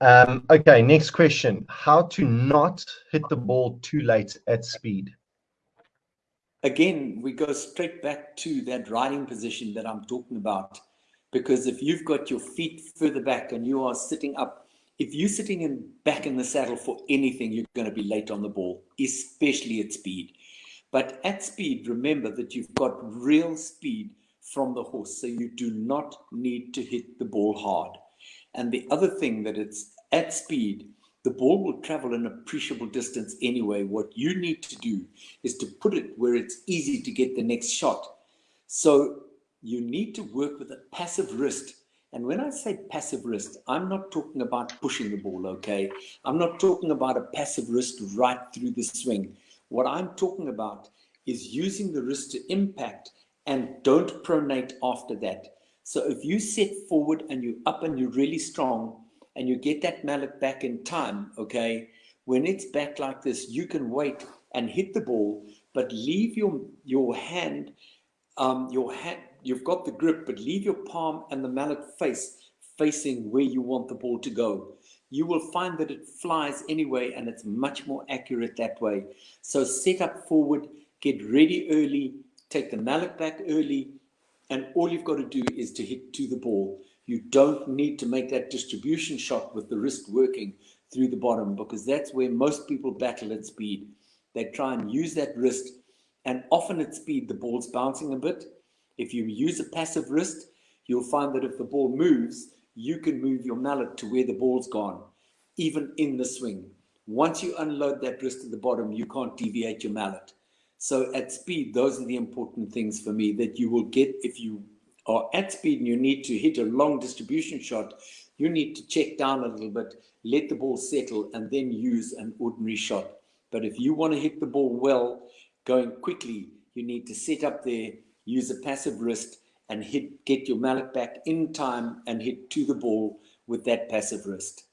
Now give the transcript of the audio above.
Um, okay, next question. How to not hit the ball too late at speed? Again, we go straight back to that riding position that I'm talking about. Because if you've got your feet further back and you are sitting up, if you're sitting in back in the saddle for anything, you're going to be late on the ball, especially at speed. But at speed, remember that you've got real speed from the horse, so you do not need to hit the ball hard. And the other thing that it's at speed, the ball will travel an appreciable distance anyway. What you need to do is to put it where it's easy to get the next shot. So you need to work with a passive wrist. And when I say passive wrist, I'm not talking about pushing the ball, okay? I'm not talking about a passive wrist right through the swing. What I'm talking about is using the wrist to impact and don't pronate after that. So if you set forward and you're up and you're really strong and you get that mallet back in time, okay, when it's back like this, you can wait and hit the ball, but leave your your hand, um, your hand, you've got the grip, but leave your palm and the mallet face facing where you want the ball to go you will find that it flies anyway and it's much more accurate that way. So set up forward, get ready early, take the mallet back early, and all you've got to do is to hit to the ball. You don't need to make that distribution shot with the wrist working through the bottom because that's where most people battle at speed. They try and use that wrist and often at speed the ball's bouncing a bit. If you use a passive wrist, you'll find that if the ball moves, you can move your mallet to where the ball's gone, even in the swing. Once you unload that wrist at the bottom, you can't deviate your mallet. So at speed, those are the important things for me that you will get if you are at speed and you need to hit a long distribution shot, you need to check down a little bit, let the ball settle, and then use an ordinary shot. But if you want to hit the ball well, going quickly, you need to set up there, use a passive wrist, and hit get your mallet back in time and hit to the ball with that passive wrist.